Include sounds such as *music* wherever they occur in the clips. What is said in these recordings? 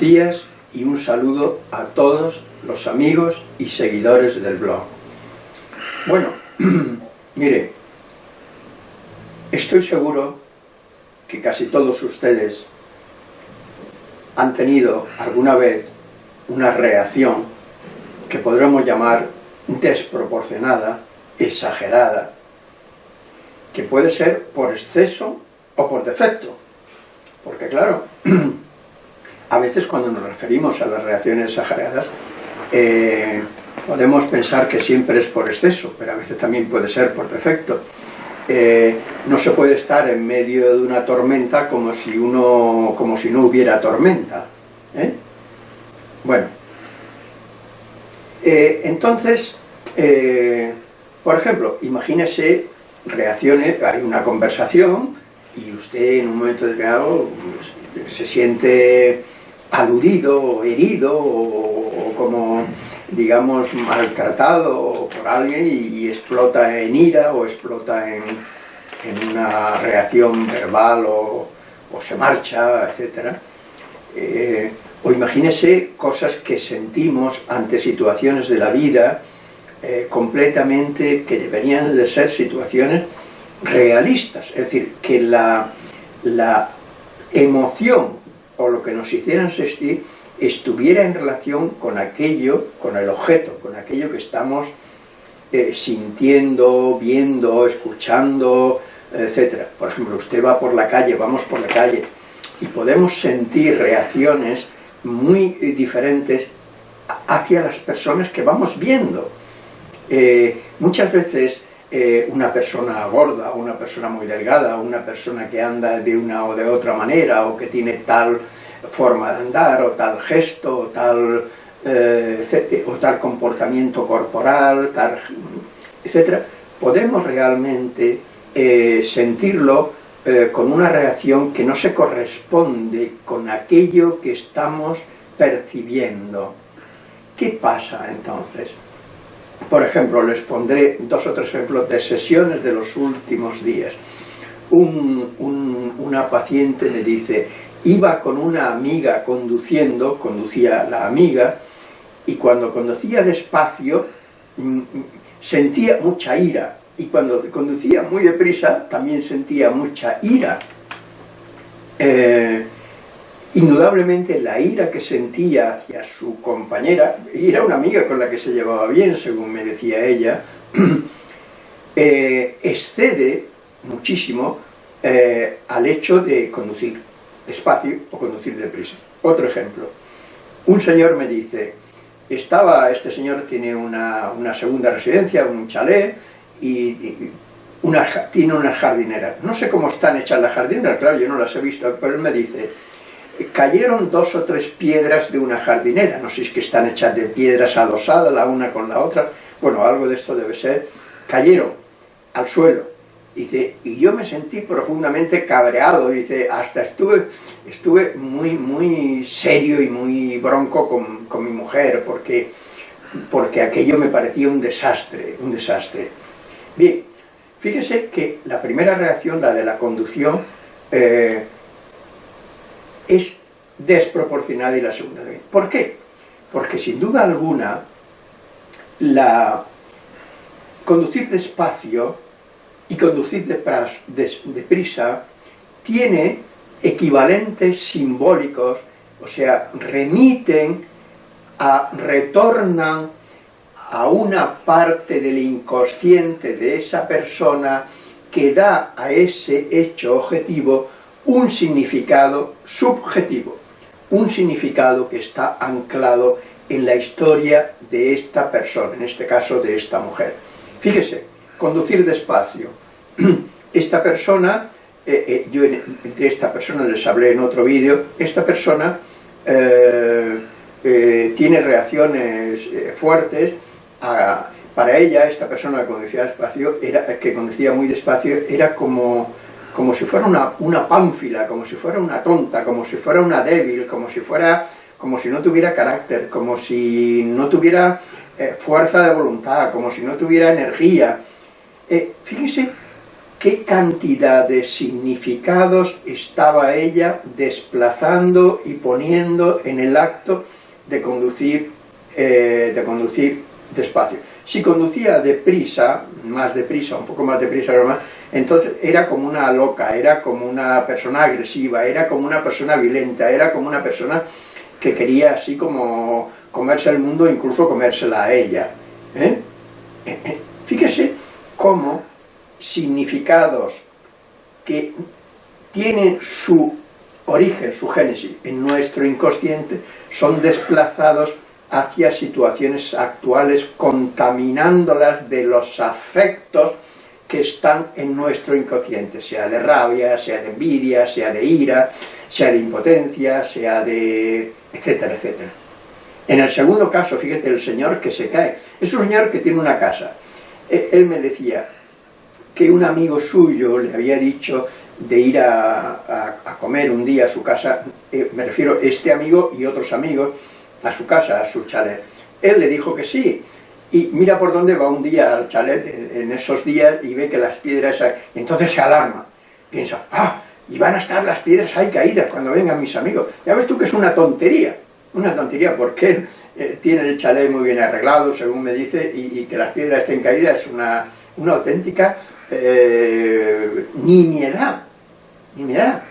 Días y un saludo a todos los amigos y seguidores del blog. Bueno, *clears throat* mire, estoy seguro que casi todos ustedes han tenido alguna vez una reacción que podremos llamar desproporcionada, exagerada, que puede ser por exceso o por defecto. Porque claro, *clears throat* a veces cuando nos referimos a las reacciones exageradas, eh, podemos pensar que siempre es por exceso, pero a veces también puede ser por defecto. Eh, no se puede estar en medio de una tormenta como si, uno, como si no hubiera tormenta. ¿eh? Bueno, entonces, por ejemplo, imagínese reacciones, hay una conversación y usted en un momento determinado pues, se siente aludido o herido o, como digamos maltratado por alguien y, explota en ira o explota en, una reacción verbal o, se marcha, etc. Eh, o imagínese cosas que sentimos ante situaciones de la vida eh, completamente que deberían de ser situaciones realistas, es decir, que la, la emoción o lo que nos hicieran sentir estuviera en relación con aquello, con el objeto, con aquello que estamos eh, sintiendo, viendo, escuchando, etc. Por ejemplo, usted va por la calle, vamos por la calle, y podemos sentir reacciones muy diferentes hacia las personas que vamos viendo. Eh, muchas veces eh, una persona gorda, una persona muy delgada, una persona que anda de una o de otra manera, o que tiene tal forma de andar, o tal gesto, o tal, eh, o tal comportamiento corporal, tal, etc., podemos realmente sentirlo con una reacción que no se corresponde con aquello que estamos percibiendo. ¿Qué pasa entonces? Por ejemplo, les pondré dos o tres ejemplos de sesiones de los últimos días. una paciente me dice, iba con una amiga conduciendo, conducía la amiga, y cuando conducía despacio mm, sentía mucha ira, y cuando conducía muy deprisa también sentía mucha ira. Eh, Indudablemente la ira que sentía hacia su compañera, y era una amiga con la que se llevaba bien, según me decía ella, *clears throat* eh, excede muchísimo eh, al hecho de conducir despacio o conducir deprisa. Otro ejemplo, un señor me dice, estaba, este señor tiene una, segunda residencia, un chalet, y, tiene unas jardineras. No sé cómo están hechas las jardineras, claro, yo no las he visto, pero él me dice, cayeron dos o tres piedras de una jardinera, no sé si es que están hechas de piedras adosadas la una con la otra, bueno, algo de esto debe ser, cayeron al suelo, dice, y yo me sentí profundamente cabreado, dice, hasta estuve, estuve muy, muy serio y muy bronco con, con mi mujer, porque, porque aquello me parecía un desastre, un desastre. Bien, fíjese que la primera reacción, la de la conducción, eh, es desproporcionada y la segunda vez. ¿Por qué? Porque sin duda alguna, la conducir despacio y conducir deprisa tiene equivalentes simbólicos, o sea, remiten, a, retornan a una parte del inconsciente de esa persona que da a ese hecho objetivo un significado subjetivo, un significado que está anclado en la historia de esta persona, en este caso de esta mujer. Fíjese, conducir despacio. *clears throat* Esta persona, eh, eh, yo de esta persona les hablé en otro vídeo, esta persona eh, tiene reacciones fuertes, para ella, esta persona que conducía despacio, era, que conducía muy despacio, era como como si fuera una, una pánfila, como si fuera una tonta, como si fuera una débil, como si fuera como si no tuviera carácter, como si no tuviera eh, fuerza de voluntad, como si no tuviera energía. Eh, fíjese qué cantidad de significados estaba ella desplazando y poniendo en el acto de conducir, eh, de conducir despacio. Si conducía deprisa, más deprisa, un poco más deprisa, entonces era como una loca, era como una persona agresiva, era como una persona violenta, era como una persona que quería así como comerse el mundo, incluso comérsela a ella. ¿eh? Eh, eh, fíjese cómo significados que tienen su origen, su génesis en nuestro inconsciente, son desplazados hacia situaciones actuales, contaminándolas de los afectos que están en nuestro inconsciente, sea de rabia, sea de envidia, sea de ira, sea de impotencia, sea de... etcétera, etcétera. En el segundo caso, fíjate, el señor que se cae, es un señor que tiene una casa. E, él me decía que un amigo suyo le había dicho de ir a, comer un día a su casa, eh, me refiero este amigo y otros amigos, a su casa, a su chalet. Él le dijo que sí, y mira por dónde va un día al chalet en esos días y ve que las piedras, y entonces se alarma, piensa, ah, y van a estar las piedras ahí caídas cuando vengan mis amigos. Ya ves tú que es una tontería, una tontería, porque eh, tiene el chalet muy bien arreglado, según me dice, y, que las piedras estén caídas es una, una auténtica eh, nimiedad, nimiedad.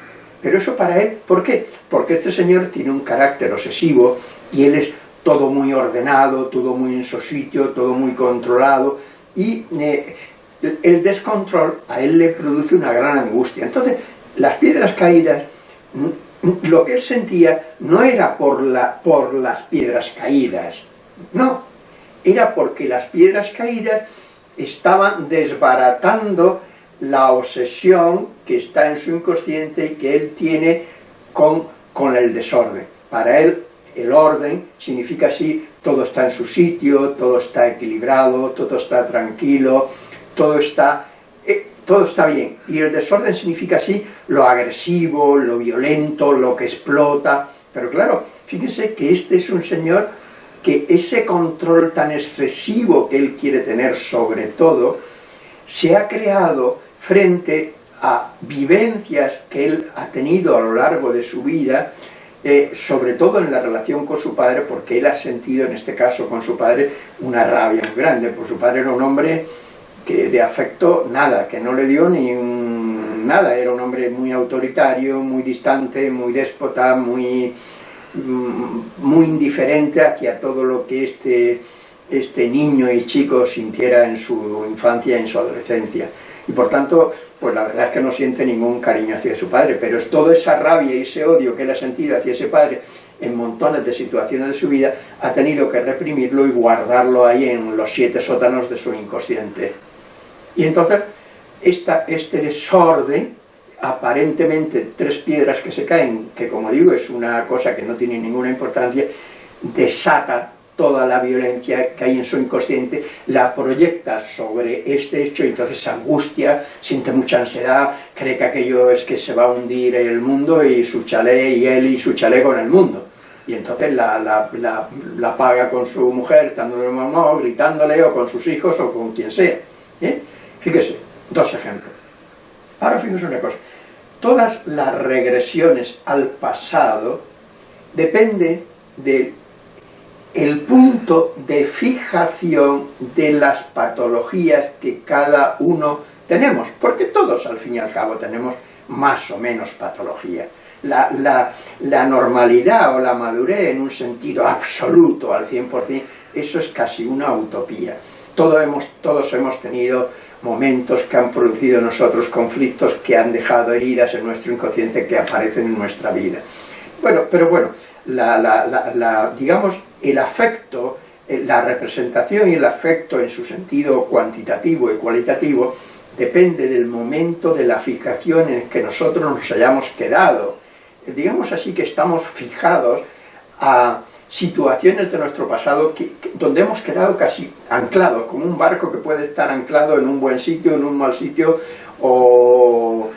Pero eso para él, ¿por qué? Porque este señor tiene un carácter obsesivo y él es todo muy ordenado, todo muy en su sitio, todo muy controlado, y eh, el descontrol a él le produce una gran angustia. Entonces, las piedras caídas, lo que él sentía no era por, la, por las piedras caídas, no, era porque las piedras caídas estaban desbaratando la obsesión que está en su inconsciente y que él tiene con, con el desorden. Para él el orden significa así, todo está en su sitio, todo está equilibrado, todo está tranquilo, todo está, eh, todo está bien. Y el desorden significa así lo agresivo, lo violento, lo que explota. Pero claro, fíjense que este es un señor que ese control tan excesivo que él quiere tener sobre todo, se ha creado frente a vivencias que él ha tenido a lo largo de su vida eh, sobre todo en la relación con su padre, porque él ha sentido en este caso con su padre una rabia muy grande, porque su padre era un hombre que de afecto nada, que no le dio ni nada, era un hombre muy autoritario, muy distante, muy déspota, muy, mm, muy indiferente hacia todo lo que este, este niño y chico sintiera en su infancia y en su adolescencia. Y por tanto, pues la verdad es que no siente ningún cariño hacia su padre, pero es toda esa rabia y ese odio que él ha sentido hacia ese padre en montones de situaciones de su vida, ha tenido que reprimirlo y guardarlo ahí en los siete sótanos de su inconsciente. Y entonces, esta, este desorden, aparentemente tres piedras que se caen, que como digo es una cosa que no tiene ninguna importancia, desata toda la violencia que hay en su inconsciente, la proyecta sobre este hecho, y entonces angustia, siente mucha ansiedad, cree que aquello es que se va a hundir el mundo y su chalet, y él y su chalet con el mundo. Y entonces la, la, paga con su mujer, estando mamá, o gritándole, o con sus hijos, o con quien sea. ¿eh? Fíjese, dos ejemplos. Ahora fíjese una cosa, todas las regresiones al pasado dependen de el punto de fijación de las patologías que cada uno tenemos, porque todos al fin y al cabo tenemos más o menos patología. La, normalidad o la madurez en un sentido absoluto al 100%, eso es casi una utopía. Todos hemos, todos hemos tenido momentos que han producido nosotros conflictos que han dejado heridas en nuestro inconsciente que aparecen en nuestra vida. Bueno, pero bueno, la, digamos, el afecto, eh, la representación y el afecto en su sentido cuantitativo y cualitativo depende del momento de la fijación en el que nosotros nos hayamos quedado. Digamos así que estamos fijados a situaciones de nuestro pasado donde hemos quedado casi anclados, como un barco que puede estar anclado en un buen sitio, en un mal sitio, o,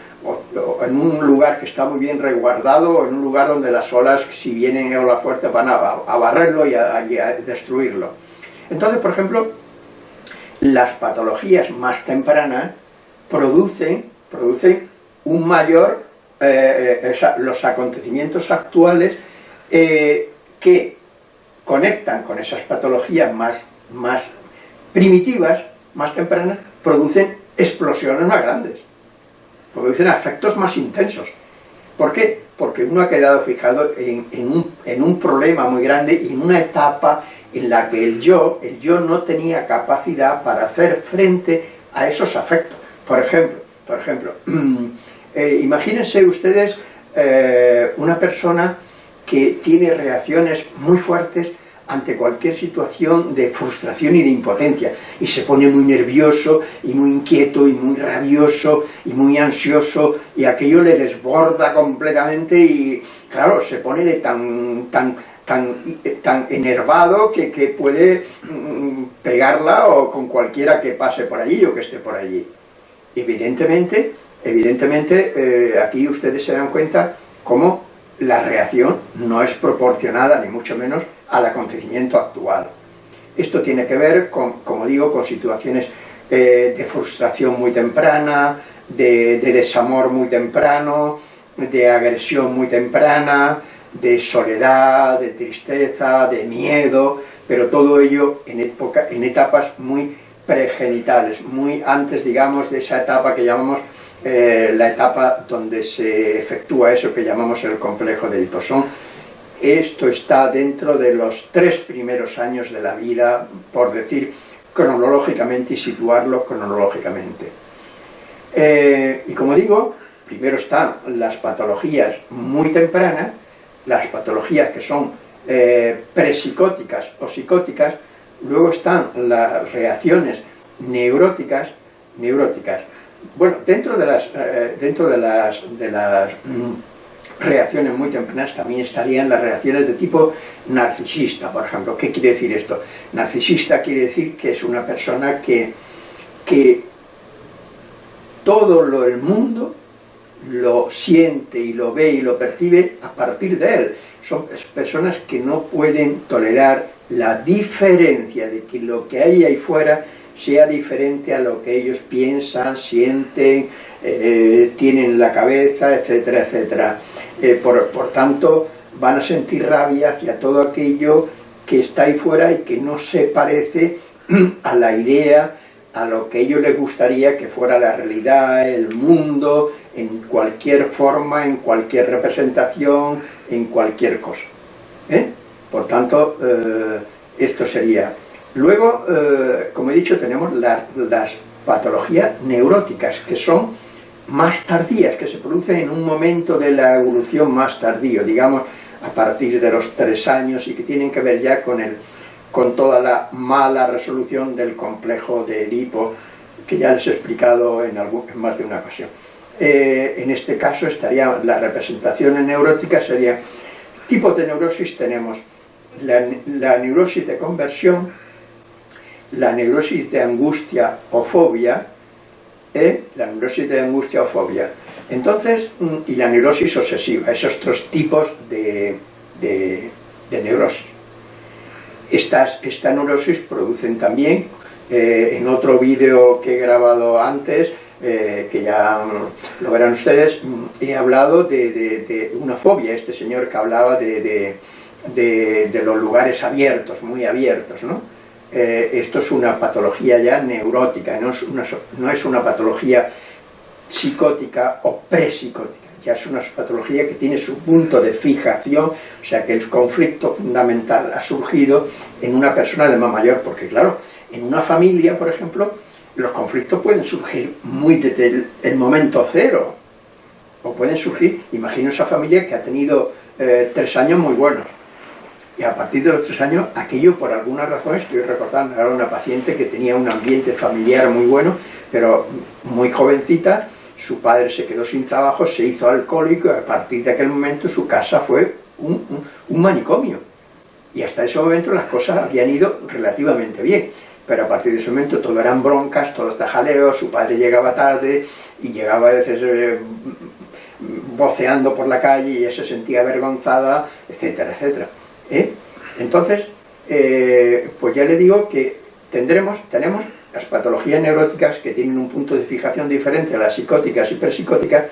en un lugar que está muy bien resguardado, en un lugar donde las olas, si vienen ola fuerte, van a, barrerlo y a, destruirlo. Entonces, por ejemplo, las patologías más tempranas producen, producen un mayor, eh, eh, los acontecimientos actuales eh, que conectan con esas patologías más, más primitivas, más tempranas, producen explosiones más grandes, producen efectos más intensos. ¿Por qué? Porque uno ha quedado fijado en, un, en un problema muy grande y en una etapa en la que el yo, el yo no tenía capacidad para hacer frente a esos afectos. Por ejemplo, por ejemplo *clears throat* eh, imagínense ustedes eh, una persona que tiene reacciones muy fuertes ante cualquier situación de frustración y de impotencia y se pone muy nervioso y muy inquieto y muy rabioso y muy ansioso y aquello le desborda completamente y claro, se pone de tan, tan, tan, tan enervado que, puede mm, pegarla o con cualquiera que pase por allí o que esté por allí. Evidentemente, evidentemente eh, aquí ustedes se dan cuenta cómo la reacción no es proporcionada, ni mucho menos, al acontecimiento actual. Esto tiene que ver, con, como digo, con situaciones eh, de frustración muy temprana, de, desamor muy temprano, de agresión muy temprana, de soledad, de tristeza, de miedo, pero todo ello en, en etapas muy pregenitales, muy antes, digamos, de esa etapa que llamamos eh, la etapa donde se efectúa eso que llamamos el complejo de Edipo. Esto está dentro de los tres primeros años de la vida, por decir cronológicamente y situarlo cronológicamente. Eh, y como digo, primero están las patologías muy tempranas, las patologías que son eh, prepsicóticas o psicóticas, luego están las reacciones neuróticas, neuróticas bueno, dentro de las, eh, dentro de las, de las mm, reacciones muy tempranas también estarían las reacciones de tipo narcisista, por ejemplo. ¿Qué quiere decir esto? Narcisista quiere decir que es una persona que, que todo lo del mundo lo siente y lo ve y lo percibe a partir de él. Son personas que no pueden tolerar la diferencia de que lo que hay ahí fuera sea diferente a lo que ellos piensan, sienten, eh, tienen en la cabeza, etcétera, etcétera. Eh, por, tanto, van a sentir rabia hacia todo aquello que está ahí fuera y que no se parece *clears throat* a la idea, a lo que ellos les gustaría que fuera la realidad, el mundo, en cualquier forma, en cualquier representación, en cualquier cosa. ¿eh? Por tanto, esto sería Luego, eh, como he dicho, tenemos las patologías neuróticas, que son más tardías, que se producen en un momento de la evolución más tardío, digamos, a partir de los tres años, y que tienen que ver ya con, el, con toda la mala resolución del complejo de Edipo, que ya les he explicado en, más de una ocasión. Eh, en este caso estaría la representación neurótica sería tipo de neurosis tenemos la neurosis de conversión la neurosis de angustia o fobia, ¿eh? la neurosis de angustia o fobia. Entonces, mm, y la neurosis obsesiva, esos tres tipos de, de, neurosis. Estas, esta neurosis producen también, eh, en otro vídeo que he grabado antes, eh, que ya lo verán ustedes, mm, he hablado de, de, una fobia, este señor que hablaba de, los lugares abiertos, muy abiertos, ¿no? Eh, esto es una patología ya neurótica, no es una, no es una patología psicótica o prepsicótica, ya es una patología que tiene su punto de fijación, o sea que el conflicto fundamental ha surgido en una persona de más mayor, porque claro, en una familia, por ejemplo, los conflictos pueden surgir muy desde el, momento cero, o pueden surgir, imagino esa familia que ha tenido eh, tres años muy buenos, y a partir de los tres años, aquello por alguna razón, estoy recordando, era una paciente que tenía un ambiente familiar muy bueno, pero muy jovencita, su padre se quedó sin trabajo, se hizo alcohólico, y a partir de aquel momento su casa fue un, manicomio. Y hasta ese momento las cosas habían ido relativamente bien, pero a partir de ese momento todo eran broncas, todo está jaleo, su padre llegaba tarde y llegaba a veces eh, voceando por la calle y ella se sentía avergonzada, etcétera, etcétera. ¿Eh? Entonces, eh, pues ya le digo que tendremos, tenemos las patologías neuróticas que tienen un punto de fijación diferente a las psicóticas y hiperpsicóticas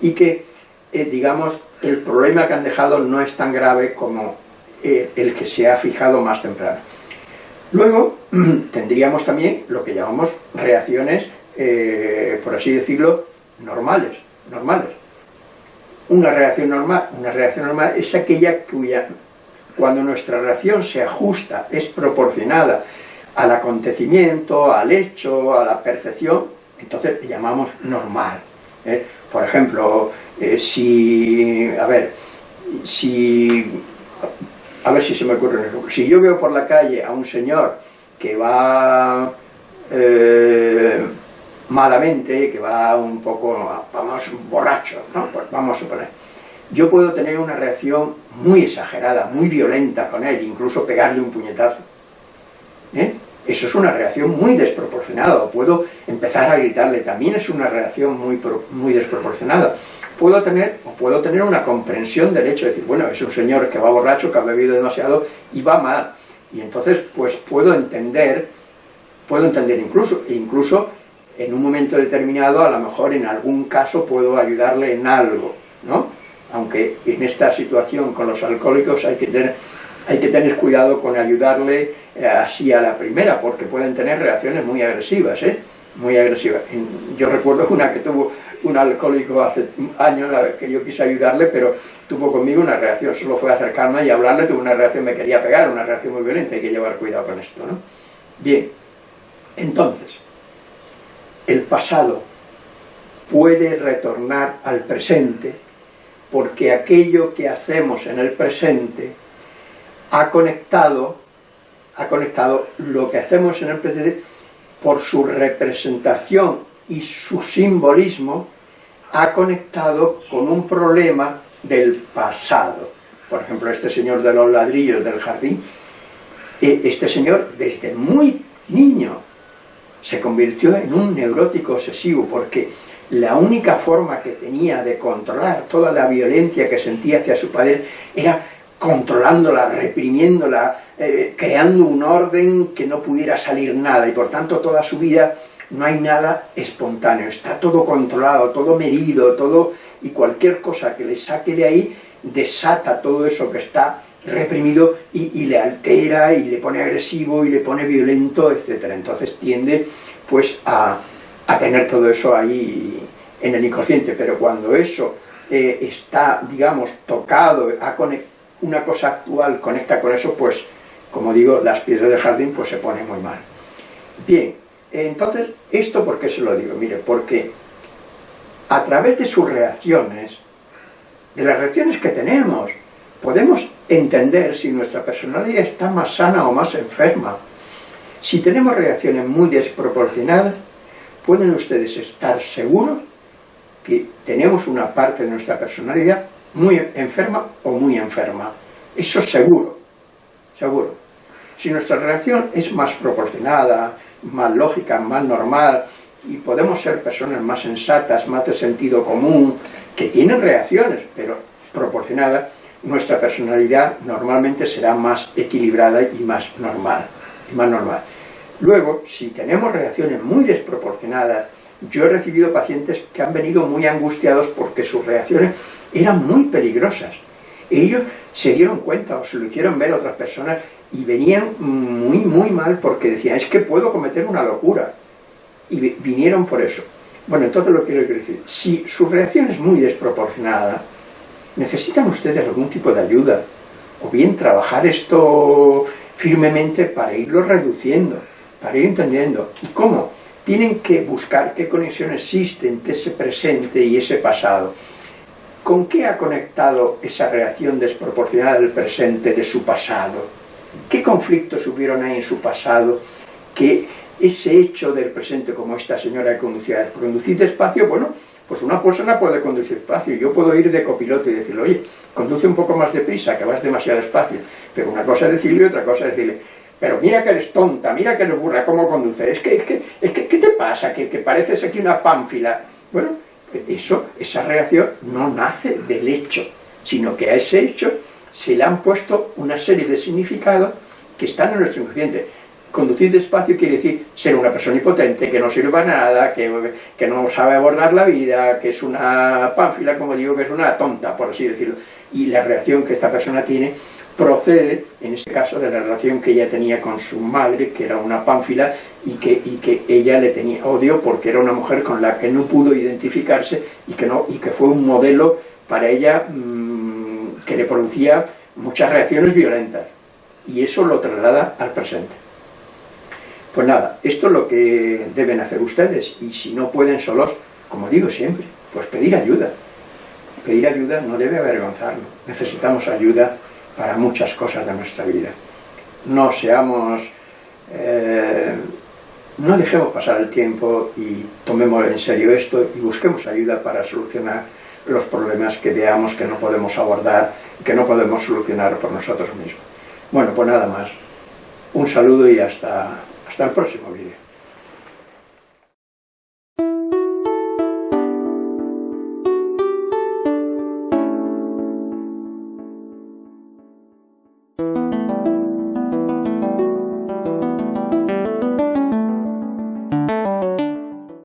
y que, eh, digamos, el problema que han dejado no es tan grave como eh, el que se ha fijado más temprano. Luego *clears throat* tendríamos también lo que llamamos reacciones, por así decirlo, normales, normales. Una reacción normal, una reacción normal es aquella cuya, cuando nuestra reacción se ajusta, es proporcionada al acontecimiento, al hecho, a la percepción, entonces llamamos normal. ¿eh? Por ejemplo, eh, si, a ver, si, a ver si se me ocurre un ejemplo, si yo veo por la calle a un señor que va eh, malamente, que va un poco, vamos, borracho, ¿no? Pues vamos a suponer, yo puedo tener una reacción muy exagerada, muy violenta con él, incluso pegarle un puñetazo. ¿Eh? Eso es una reacción muy desproporcionada, puedo empezar a gritarle, también es una reacción muy, muy desproporcionada. Puedo tener, o puedo tener una comprensión del hecho de decir, bueno, es un señor que va borracho, que ha bebido demasiado y va mal. Y entonces, pues puedo entender, puedo entender incluso, incluso en un momento determinado, a lo mejor en algún caso puedo ayudarle en algo, ¿no? Aunque en esta situación con los alcohólicos hay que tener, hay que tener cuidado con ayudarle eh, así a la primera, porque pueden tener reacciones muy agresivas, ¿eh? muy agresivas. Yo recuerdo una que tuvo un alcohólico hace años, que yo quise ayudarle, pero tuvo conmigo una reacción, solo fue acercarme y hablarle, tuvo una reacción, me quería pegar, una reacción muy violenta, hay que llevar cuidado con esto, ¿no? Bien, entonces, el pasado puede retornar al presente, porque aquello que hacemos en el presente ha conectado ha conectado lo que hacemos en el presente por su representación y su simbolismo, ha conectado con un problema del pasado. Por ejemplo, este señor de los ladrillos del jardín, e, este señor desde muy niño se convirtió en un neurótico obsesivo porque la única forma que tenía de controlar toda la violencia que sentía hacia su padre era controlándola, reprimiéndola, eh, creando un orden que no pudiera salir nada, y por tanto toda su vida no hay nada espontáneo, está todo controlado, todo medido, todo, y cualquier cosa que le saque de ahí desata todo eso que está reprimido y, le altera y le pone agresivo y le pone violento, etc. Entonces tiende pues a, tener todo eso ahí en el inconsciente, pero cuando eso eh, está, digamos, tocado, conectado una cosa actual conecta con eso, pues, como digo, las piedras del jardín pues se pone muy mal. Bien, entonces, ¿esto por qué se lo digo? Mire, porque a través de sus reacciones, de las reacciones que tenemos, podemos entender si nuestra personalidad está más sana o más enferma. Si tenemos reacciones muy desproporcionadas, pueden ustedes estar seguros que tenemos una parte de nuestra personalidad muy enferma o muy enferma. Eso seguro, seguro. Si nuestra reacción es más proporcionada, más lógica, más normal, y podemos ser personas más sensatas, más de sentido común, que tienen reacciones, pero proporcionadas, nuestra personalidad normalmente será más equilibrada y más normal. Y más normal. Luego, si tenemos reacciones muy desproporcionadas, yo he recibido pacientes que han venido muy angustiados porque sus reacciones eran muy peligrosas. Ellos se dieron cuenta o se lo hicieron ver a otras personas y venían muy, muy mal porque decían, es que puedo cometer una locura. Y vinieron por eso. Bueno, entonces lo quiero decir, si su reacción es muy desproporcionada, necesitan ustedes algún tipo de ayuda, o bien trabajar esto firmemente para irlo reduciendo, para ir entendiendo. ¿Y cómo? Tienen que buscar qué conexión existe entre ese presente y ese pasado. ¿Con qué ha conectado esa reacción desproporcionada del presente de su pasado? ¿Qué conflictos hubieron ahí en su pasado que ese hecho del presente, como esta señora que conducía, conducir despacio, bueno, pues una persona puede conducir despacio, yo puedo ir de copiloto y decirle, oye, conduce un poco más deprisa, que vas demasiado despacio, pero una cosa es decirle y otra cosa es decirle, pero mira que eres tonta, mira que eres burra, ¿cómo conduce? Es que, es que, es que ¿qué te pasa? Que, que pareces aquí una pánfila. Bueno, eso, esa reacción no nace del hecho, sino que a ese hecho se le han puesto una serie de significados que están en nuestro inconsciente. conducir despacio quiere decir ser una persona impotente, que no sirve a nada, que, que no sabe abordar la vida, que es una pánfila, como digo, que es una tonta, por así decirlo. Y la reacción que esta persona tiene procede, en este caso, de la relación que ella tenía con su madre, que era una pánfila, y que, y que ella le tenía odio porque era una mujer con la que no pudo identificarse y que, no, y que fue un modelo para ella mmm, que le producía muchas reacciones violentas. Y eso lo traslada al presente. Pues nada, esto es lo que deben hacer ustedes, y si no pueden solos, como digo siempre, pues pedir ayuda. Pedir ayuda no debe avergonzarnos, necesitamos ayuda para muchas cosas de nuestra vida. No seamos... Eh, no dejemos pasar el tiempo y tomemos en serio esto y busquemos ayuda para solucionar los problemas que veamos que no podemos abordar y que no podemos solucionar por nosotros mismos. Bueno, pues nada más. Un saludo y hasta, hasta el próximo vídeo.